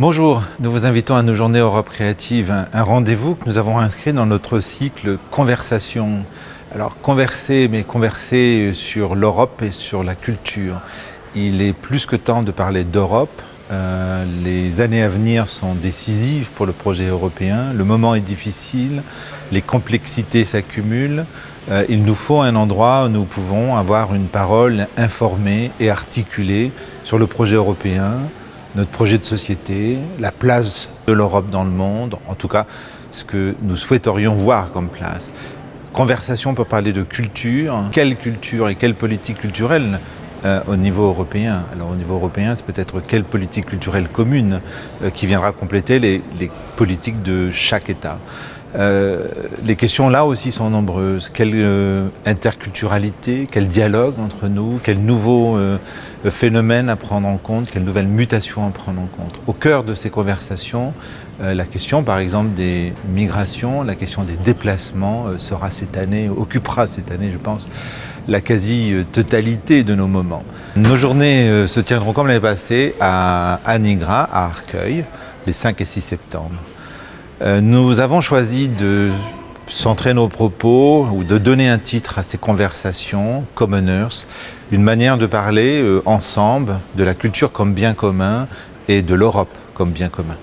Bonjour, nous vous invitons à nos journées Europe Créative, un, rendez-vous que nous avons inscrit dans notre cycle Conversation. Alors converser, mais converser sur l'Europe et sur la culture. Il est plus que temps de parler d'Europe. Euh, les années à venir sont décisives pour le projet européen. Le moment est difficile, les complexités s'accumulent. Euh, il nous faut un endroit où nous pouvons avoir une parole informée et articulée sur le projet européen, notre projet de société, la place de l'Europe dans le monde, en tout cas ce que nous souhaiterions voir comme place. Conversation pour parler de culture, quelle culture et quelle politique culturelle euh, au niveau européen? Alors au niveau européen, c'est peut-être quelle politique culturelle commune euh, qui viendra compléter les, les, politiques de chaque État? Euh, les questions là aussi sont nombreuses. Quelle euh, interculturalité, quel dialogue entre nous, quels nouveaux euh, phénomènes à prendre en compte, quelles nouvelles mutations à prendre en compte. Au cœur de ces conversations, la question par exemple des migrations, la question des déplacements sera cette année, occupera cette année je pense, la quasi-totalité de nos moments. Nos journées se tiendront comme l'année passée à Anigra, à Arcueil, les 5 et 6 septembre. Euh, nous avons choisi de centrer nos propos ou de donner un titre à ces conversations, Commoners, une manière de parler euh, ensemble de la culture comme bien commun et de l'Europe comme bien commun.